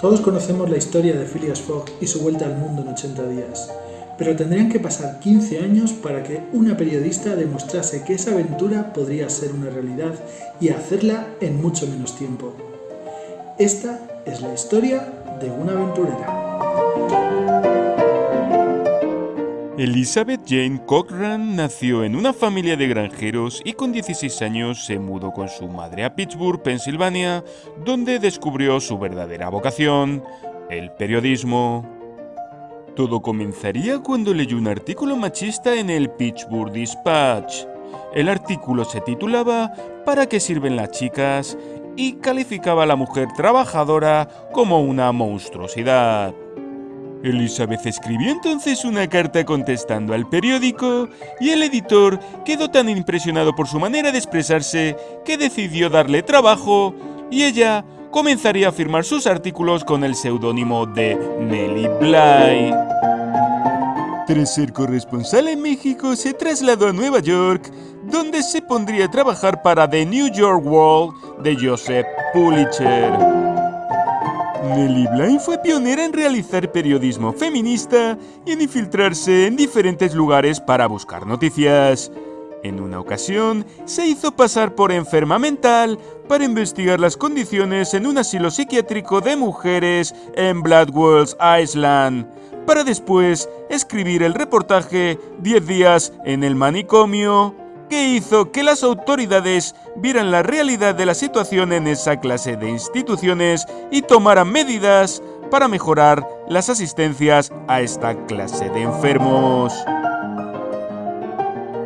Todos conocemos la historia de Phileas Fogg y su vuelta al mundo en 80 días, pero tendrían que pasar 15 años para que una periodista demostrase que esa aventura podría ser una realidad y hacerla en mucho menos tiempo. Esta es la historia de una aventurera. Elizabeth Jane Cochran nació en una familia de granjeros y con 16 años se mudó con su madre a Pittsburgh, Pensilvania, donde descubrió su verdadera vocación, el periodismo. Todo comenzaría cuando leyó un artículo machista en el Pittsburgh Dispatch. El artículo se titulaba ¿Para qué sirven las chicas? y calificaba a la mujer trabajadora como una monstruosidad. Elizabeth escribió entonces una carta contestando al periódico y el editor quedó tan impresionado por su manera de expresarse que decidió darle trabajo y ella comenzaría a firmar sus artículos con el seudónimo de Nellie Bly. Tras ser corresponsal en México, se trasladó a Nueva York, donde se pondría a trabajar para The New York World de Joseph Pulitzer. Nellie Bly fue pionera en realizar periodismo feminista y en infiltrarse en diferentes lugares para buscar noticias. En una ocasión, se hizo pasar por enferma mental para investigar las condiciones en un asilo psiquiátrico de mujeres en Bloodwells Island, para después escribir el reportaje 10 días en el manicomio que hizo que las autoridades vieran la realidad de la situación en esa clase de instituciones y tomaran medidas para mejorar las asistencias a esta clase de enfermos.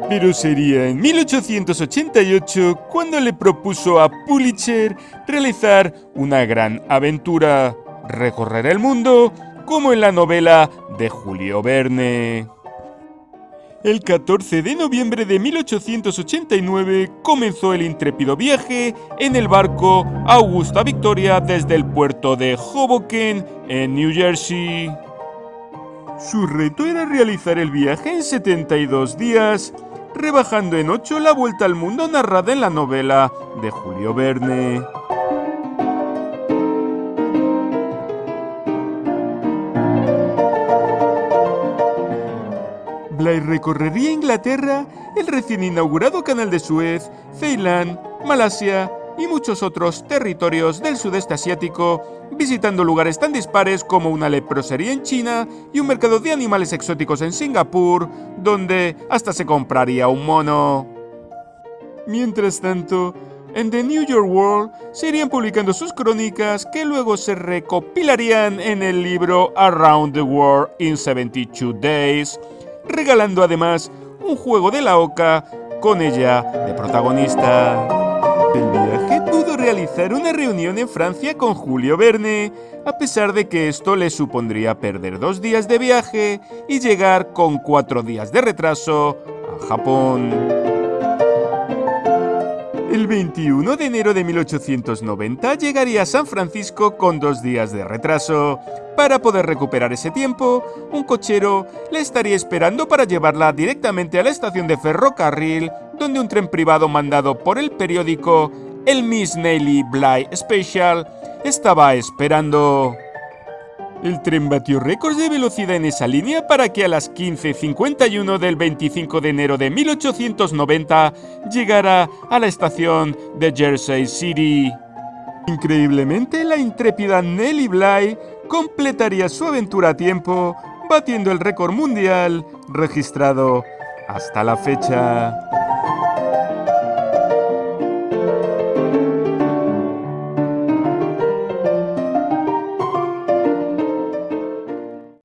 Pero sería en 1888 cuando le propuso a Pulitzer realizar una gran aventura, recorrer el mundo, como en la novela de Julio Verne. El 14 de noviembre de 1889 comenzó el intrépido viaje en el barco Augusta Victoria desde el puerto de Hoboken, en New Jersey. Su reto era realizar el viaje en 72 días, rebajando en 8 la vuelta al mundo narrada en la novela de Julio Verne. Bly recorrería Inglaterra, el recién inaugurado Canal de Suez, Ceilán, Malasia y muchos otros territorios del sudeste asiático, visitando lugares tan dispares como una leprosería en China y un mercado de animales exóticos en Singapur, donde hasta se compraría un mono. Mientras tanto, en The New York World se irían publicando sus crónicas que luego se recopilarían en el libro Around the World in 72 Days, regalando además un juego de la oca con ella de protagonista. Del viaje pudo realizar una reunión en Francia con Julio Verne, a pesar de que esto le supondría perder dos días de viaje y llegar con cuatro días de retraso a Japón. El 21 de enero de 1890 llegaría a San Francisco con dos días de retraso. Para poder recuperar ese tiempo, un cochero le estaría esperando para llevarla directamente a la estación de ferrocarril, donde un tren privado mandado por el periódico El Miss Nelly Bly Special estaba esperando. El tren batió récords de velocidad en esa línea para que a las 15.51 del 25 de enero de 1890 llegara a la estación de Jersey City. Increíblemente, la intrépida Nellie Bly completaría su aventura a tiempo, batiendo el récord mundial registrado hasta la fecha.